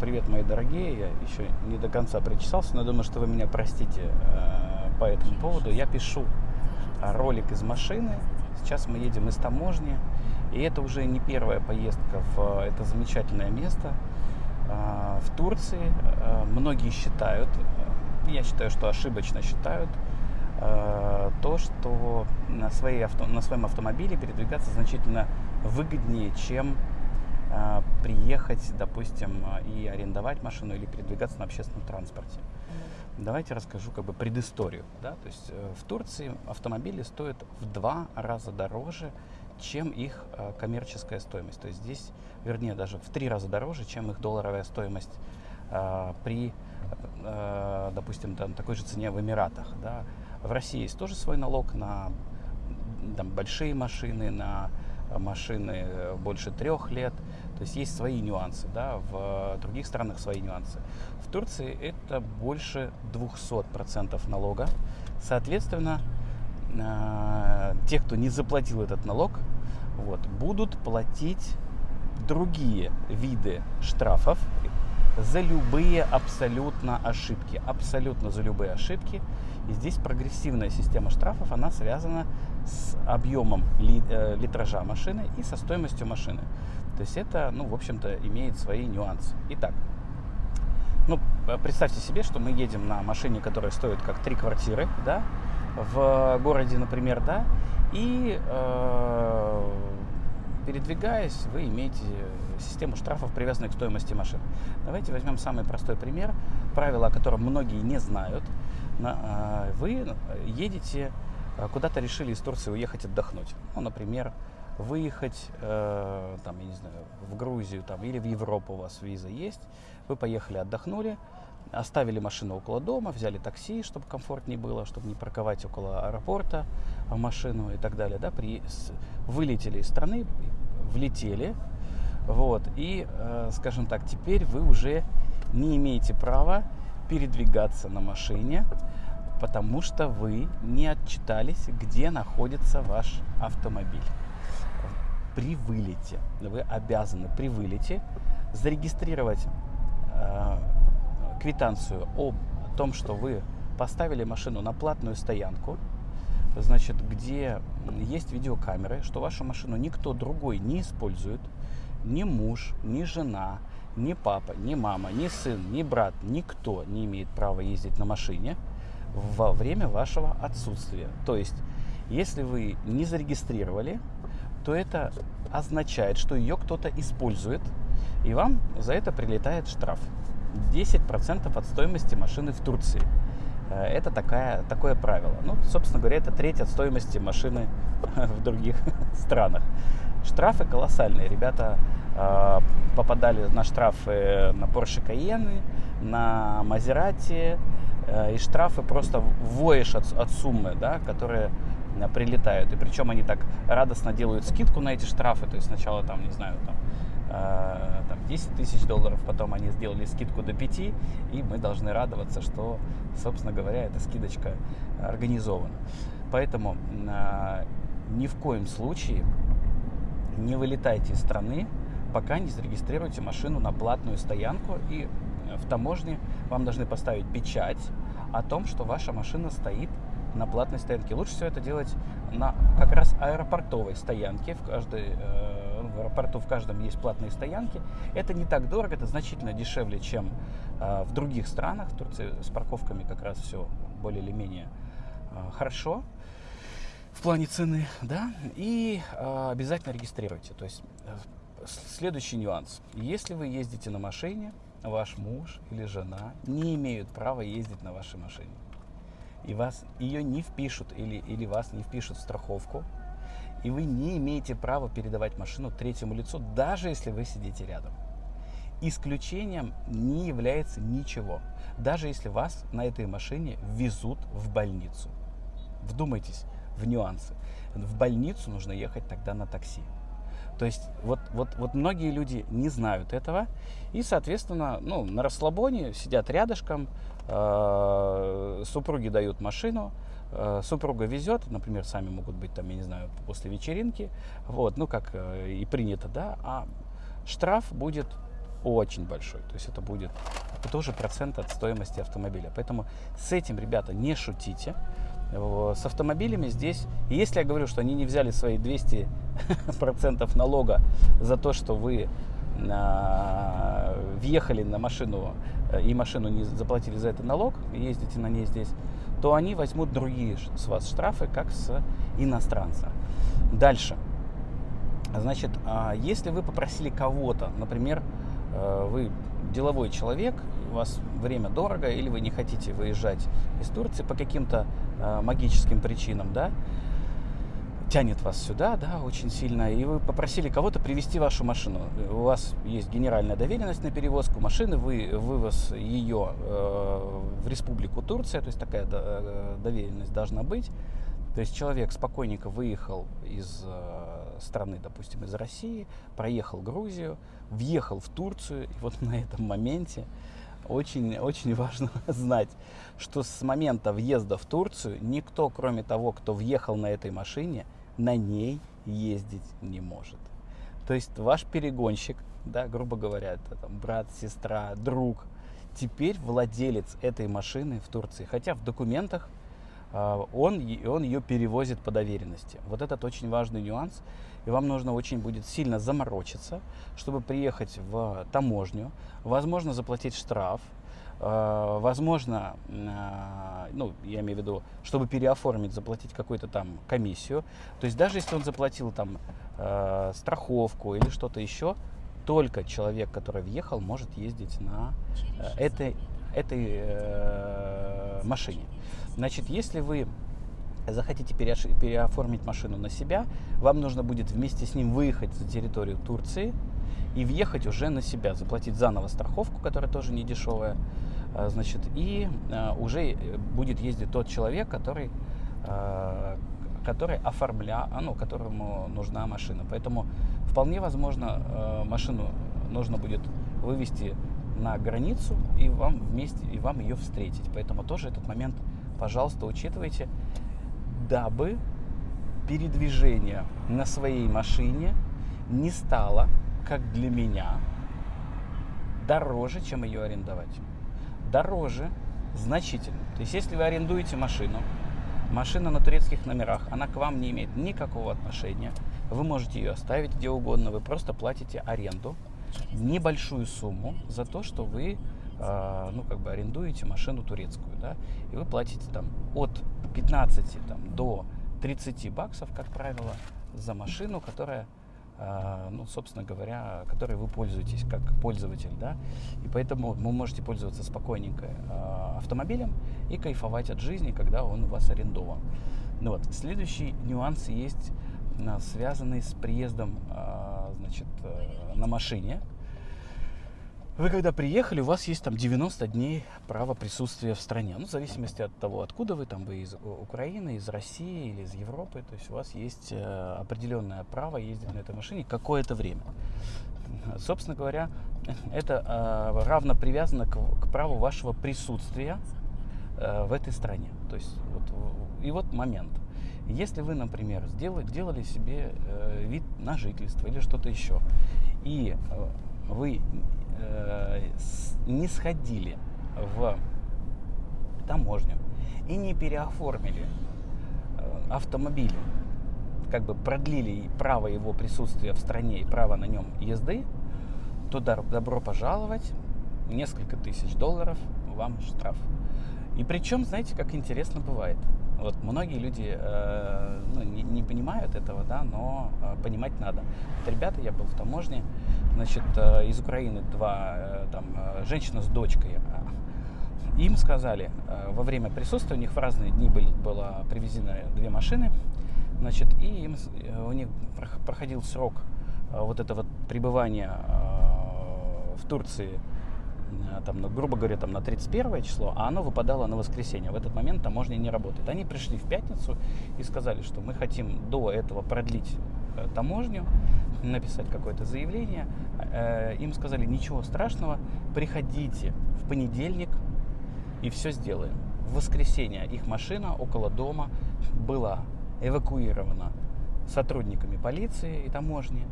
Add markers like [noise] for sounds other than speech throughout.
привет, мои дорогие. Я еще не до конца причесался, но думаю, что вы меня простите э, по этому поводу. Я пишу ролик из машины. Сейчас мы едем из таможни. И это уже не первая поездка в это замечательное место э, в Турции. Э, многие считают, я считаю, что ошибочно считают, то, что на, своей авто, на своем автомобиле передвигаться значительно выгоднее, чем э, приехать, допустим, и арендовать машину или передвигаться на общественном транспорте. Давайте расскажу как бы предысторию. Да? То есть э, в Турции автомобили стоят в два раза дороже, чем их э, коммерческая стоимость. То есть здесь, вернее, даже в три раза дороже, чем их долларовая стоимость э, при, допустим, там, такой же цене в Эмиратах. Да? В России есть тоже свой налог на там, большие машины, на машины больше трех лет. То есть есть свои нюансы, да, в других странах свои нюансы. В Турции это больше 200% налога. Соответственно, э, те, кто не заплатил этот налог, вот, будут платить другие виды штрафов за любые абсолютно ошибки. Абсолютно за любые ошибки. И здесь прогрессивная система штрафов, она связана с объемом э, литража машины и со стоимостью машины. То есть это, ну, в общем-то, имеет свои нюансы. Итак, ну, представьте себе, что мы едем на машине, которая стоит как три квартиры, да, в городе, например, да, и э, передвигаясь, вы имеете систему штрафов, привязанных к стоимости машины. Давайте возьмем самый простой пример, правило, о котором многие не знают. Э, вы едете Э, куда-то решили из Турции уехать отдохнуть. Ну, например, выехать, э, там, я не знаю, в Грузию там, или в Европу у вас виза есть, вы поехали, отдохнули, оставили машину около дома, взяли такси, чтобы комфортнее было, чтобы не парковать около аэропорта машину и так далее, да, при, с, вылетели из страны, влетели, вот, и, э, скажем так, теперь вы уже не имеете права передвигаться на машине, потому что вы не отчитались, где находится ваш автомобиль. При вылете вы обязаны при вылете зарегистрировать э, квитанцию о том, что вы поставили машину на платную стоянку, значит, где есть видеокамеры, что вашу машину никто другой не использует, ни муж, ни жена, ни папа, ни мама, ни сын, ни брат, никто не имеет права ездить на машине – во время вашего отсутствия. То есть, если вы не зарегистрировали, то это означает, что ее кто-то использует, и вам за это прилетает штраф. 10% от стоимости машины в Турции. Э, это такая, такое правило. Ну, собственно говоря, это треть от стоимости машины [laughs] в других [laughs] странах. Штрафы колоссальные. Ребята э, попадали на штрафы на Porsche Cayenne, на Maserati, Э, и штрафы просто воешь от, от суммы, да, которые э, прилетают. И причем они так радостно делают скидку на эти штрафы. То есть сначала там, не знаю, там, там 10 тысяч долларов, потом они сделали скидку до 5, и мы должны радоваться, что, собственно говоря, эта скидочка организована. Поэтому э, ни в коем случае не вылетайте из страны, пока не зарегистрируете машину на платную стоянку и в таможне вам должны поставить печать о том, что ваша машина стоит на платной стоянке. Лучше всего это делать на как раз аэропортовой стоянке. В, каждой, э, в аэропорту в каждом есть платные стоянки. Это не так дорого, это значительно дешевле, чем э, в других странах. В Турции с парковками как раз все более или менее э, хорошо в плане цены, да, и э, обязательно регистрируйте. То есть э, следующий нюанс. Если вы ездите на машине, ваш муж или жена не имеют права ездить на вашей машине. И вас ее не впишут или, или вас не впишут в страховку. И вы не имеете права передавать машину третьему лицу, даже если вы сидите рядом. Исключением не является ничего, даже если вас на этой машине везут в больницу. Вдумайтесь в нюансы. В больницу нужно ехать тогда на такси. То есть вот, вот, вот многие люди не знают этого и, соответственно, ну, на расслабоне сидят рядышком, супруги дают машину, э, супруга везет, например, сами могут быть там, я не знаю, после вечеринки, вот, ну как э, и принято, да, а штраф будет очень большой. То есть это будет тоже процент от стоимости автомобиля. Поэтому с этим, ребята, не шутите. С автомобилями здесь, если я говорю, что они не взяли свои 200% [laughs] налога за то, что вы а, въехали на машину э, и машину не заплатили за это налог, ездите на ней здесь, то они возьмут другие с вас штрафы, как с иностранца. Дальше. Значит, а, если вы попросили кого-то, например, э, вы деловой человек, у вас время дорого, или вы не хотите выезжать из Турции по каким-то э, магическим причинам, да, тянет вас сюда, да, очень сильно, и вы попросили кого-то привезти вашу машину. У вас есть генеральная доверенность на перевозку машины, вы вывоз ее э, в республику Турция, то есть такая э, доверенность должна быть. То есть человек спокойненько выехал из э, страны, допустим, из России, проехал Грузию, въехал в Турцию, и вот [laughs] на этом моменте очень, очень важно [laughs] знать, что с момента въезда в Турцию никто, кроме того, кто въехал на этой машине, на ней ездить не может. То есть ваш перегонщик, да, грубо говоря, это там брат, сестра, друг, теперь владелец этой машины в Турции. Хотя в документах э, он, он ее перевозит по доверенности. Вот этот очень важный нюанс. И вам нужно очень будет сильно заморочиться, чтобы приехать в таможню, возможно, заплатить штраф, возможно, э, ну, я имею в виду, чтобы переоформить, заплатить какую-то там комиссию. То есть даже если он заплатил там э, страховку или что-то еще, только человек, который въехал, может ездить на этой, этой машине. Значит, если вы захотите переоформить машину на себя, вам нужно будет вместе с ним выехать за территорию Турции и въехать уже на себя, заплатить заново страховку, которая тоже не дешевая, а, значит, и а, уже э, будет ездить тот человек, который, а, который оформля, ну, которому нужна машина. Поэтому вполне возможно машину нужно будет вывести на границу и вам вместе и вам ее встретить. Поэтому тоже этот момент, пожалуйста, учитывайте, дабы передвижение на своей машине не стало, как для меня, дороже, чем ее арендовать дороже значительно. То есть, если вы арендуете машину, машина на турецких номерах, она к вам не имеет никакого отношения. Вы можете ее оставить где угодно, вы просто платите аренду, небольшую сумму за то, что вы э, ну, как бы арендуете машину турецкую, да, и вы платите там от 15 там, до 30 баксов, как правило, за машину, которая а, ну, собственно говоря, которой вы пользуетесь как пользователь, да, и поэтому вы можете пользоваться спокойненько а, автомобилем и кайфовать от жизни, когда он у вас арендован. Ну вот, следующий нюанс есть, а, связанный с приездом, значит, э, на машине, вы когда приехали, у вас есть там 90 дней права присутствия в стране. Ну, в зависимости от того, откуда вы, там вы из Украины, из России или из Европы. То есть у вас есть э, определенное право ездить на этой машине какое-то время. Собственно говоря, это э, равно привязано к, к праву вашего присутствия э, в этой стране. То есть вот, и вот момент. Если вы, например, сделали, делали себе э, вид на жительство или что-то еще, и э, вы э, не сходили в таможню и не переоформили э, автомобиль, как бы продлили право его присутствия в стране и право на нем езды, то добро пожаловать, несколько тысяч долларов вам штраф. И причем, знаете, как интересно бывает. Вот многие люди э, ну, не, не понимают этого, да, но э, понимать надо. Вот, ребята, я был в таможне, значит, э, из Украины два, э, там, э, женщина с дочкой. Им сказали, э, во время присутствия, у них в разные дни были, было привезены две машины, значит, и им, э, у них проходил срок э, вот этого пребывания э, в Турции Э, там, ну, грубо говоря, там, на 31 число, а оно выпадало на воскресенье. В этот момент таможня не работает. Они пришли в пятницу и сказали, что мы хотим до этого продлить э, таможню, написать какое-то заявление. Э, им сказали, ничего страшного, приходите в понедельник и все сделаем. В воскресенье их машина около дома была эвакуирована сотрудниками полиции и таможни.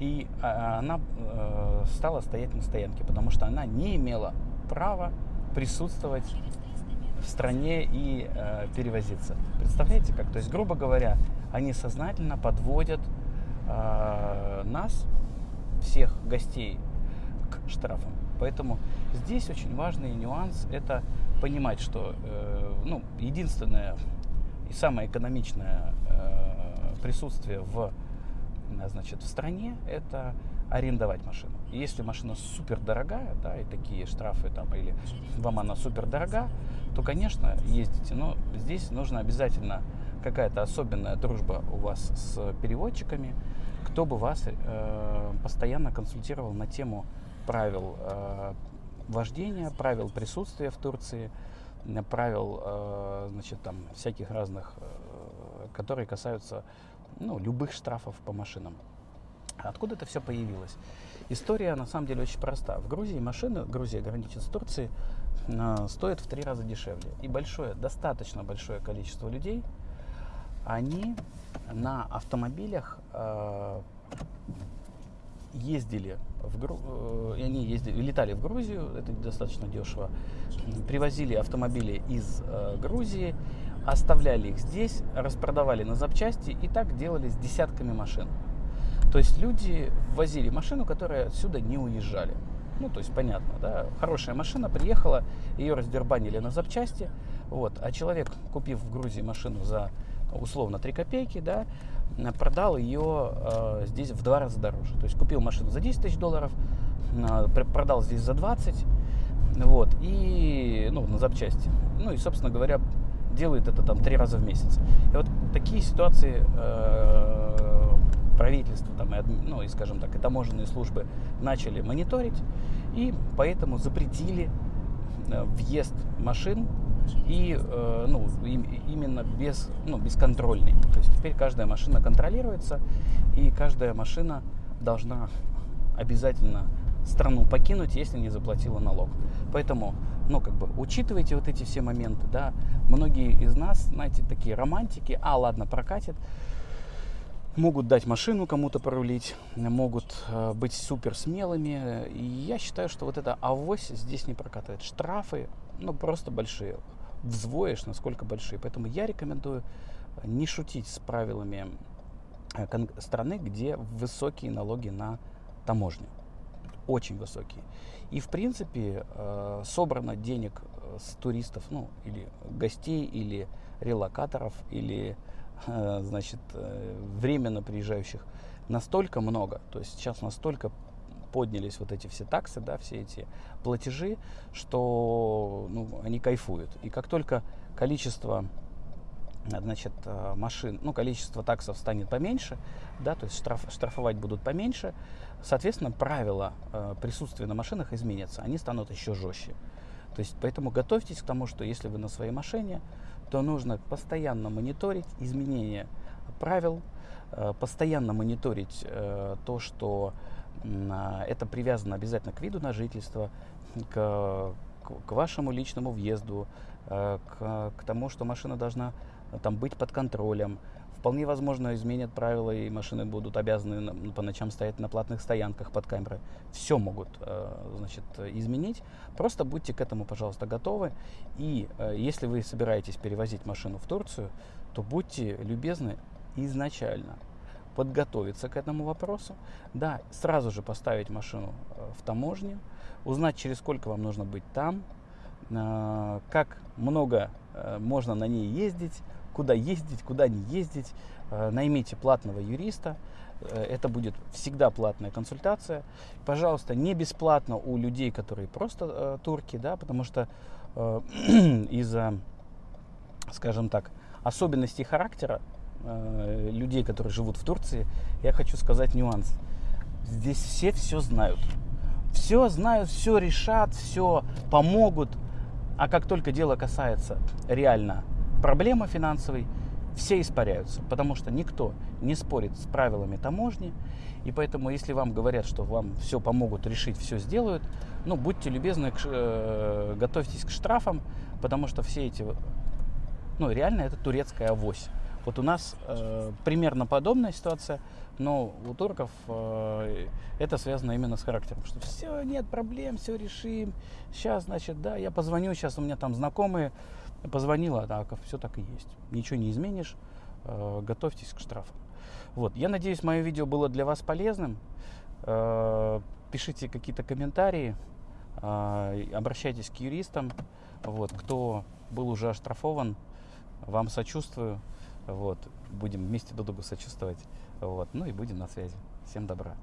И а, она э, стала стоять на стоянке, потому что она не имела права присутствовать в стране и э, перевозиться. Представляете как? То есть, грубо говоря, они сознательно подводят э, нас, всех гостей, к штрафам. Поэтому здесь очень важный нюанс – это понимать, что э, ну, единственное и самое экономичное э, присутствие в, значит, в стране – это арендовать машину. Если машина супер дорогая, да, и такие штрафы там, или вам она супер дорога, то, конечно, ездите. Но здесь нужно обязательно какая-то особенная дружба у вас с переводчиками, кто бы вас э, постоянно консультировал на тему правил э, вождения, правил присутствия в Турции, правил, э, значит, там всяких разных, э, которые касаются, ну, любых штрафов по машинам. Откуда это все появилось? История на самом деле очень проста. В Грузии машины, Грузия граничит с Турцией, э, стоят в три раза дешевле. И большое, достаточно большое количество людей, они на автомобилях э, ездили в Гру... э, они ездили, летали в Грузию, это достаточно дешево, привозили автомобили из э, Грузии, оставляли их здесь, распродавали на запчасти и так делали с десятками машин. То есть люди возили машину, которая отсюда не уезжали. Ну, то есть понятно, да, хорошая машина приехала, ее раздербанили на запчасти, вот, а человек, купив в Грузии машину за условно 3 копейки, да, продал ее э, здесь в два раза дороже. То есть купил машину за 10 тысяч долларов, э, продал здесь за 20, вот, и, ну, на запчасти. Ну, и, собственно говоря, делает это там три раза в месяц. И вот такие ситуации э, правительство, там, и, ну, и, скажем так, и таможенные службы начали мониторить, и поэтому запретили э, въезд машин и э, ну, именно без, ну, бесконтрольный. То есть теперь каждая машина контролируется, и каждая машина должна обязательно страну покинуть, если не заплатила налог. Поэтому, ну, как бы, учитывайте вот эти все моменты, да. Многие из нас, знаете, такие романтики, а, ладно, прокатит, могут дать машину кому-то порулить, могут э, быть супер смелыми. И я считаю, что вот это авось здесь не прокатывает. Штрафы, ну, просто большие взвоишь, насколько большие. Поэтому я рекомендую э, не шутить с правилами э, страны, где высокие налоги на таможню. Очень высокие. И, в принципе, э, собрано денег с туристов, ну, или гостей, или релокаторов, или, значит, временно приезжающих настолько много, то есть сейчас настолько поднялись вот эти все таксы, да, все эти платежи, что ну, они кайфуют. И как только количество значит, э, машин, ну, количество таксов станет поменьше, да, то есть штраф, штрафовать будут поменьше, соответственно, правила э, присутствия на машинах изменятся, они станут еще жестче. То есть, поэтому готовьтесь к тому, что если вы на своей машине, то нужно постоянно мониторить изменения правил, э, постоянно мониторить то, что а, это привязано обязательно к виду на жительство, к, к вашему личному въезду, к, к тому, что машина должна там быть под контролем. Вполне возможно, изменят правила, и машины будут обязаны по ночам стоять на платных стоянках под камерой. Все могут э, значит, изменить. Просто будьте к этому, пожалуйста, готовы. И э, если вы собираетесь перевозить машину в Турцию, то будьте любезны изначально подготовиться к этому вопросу, да, сразу же поставить машину э, в таможню, узнать, через сколько вам нужно быть там, как много можно на ней ездить, куда ездить, куда не ездить. Наймите платного юриста, это будет всегда платная консультация. Пожалуйста, не бесплатно у людей, которые просто турки, да, потому что [clears throat] из-за, скажем так, особенностей характера э, людей, которые живут в Турции, я хочу сказать нюанс. Здесь все все знают. Все знают, все решат, все помогут. А как только дело касается реально проблемы финансовой, все испаряются, потому что никто не спорит с правилами таможни. И поэтому, если вам говорят, что вам все помогут решить, все сделают, ну, будьте любезны, э, готовьтесь к штрафам, потому что все эти, ну, реально это турецкая авось. Вот у нас э, примерно подобная ситуация Но у турков э, это связано именно с характером, что все, нет проблем, все решим. Сейчас, значит, да, я позвоню, сейчас у меня там знакомые позвонила, так, все так и есть. Ничего не изменишь, э, готовьтесь к штрафам. Вот, я надеюсь, мое видео было для вас полезным. Э, пишите какие-то комментарии, э, обращайтесь к юристам. Вот, кто был уже оштрафован, вам сочувствую. Вот, будем вместе друг другу сочувствовать. Вот, ну и будем на связи. Всем добра.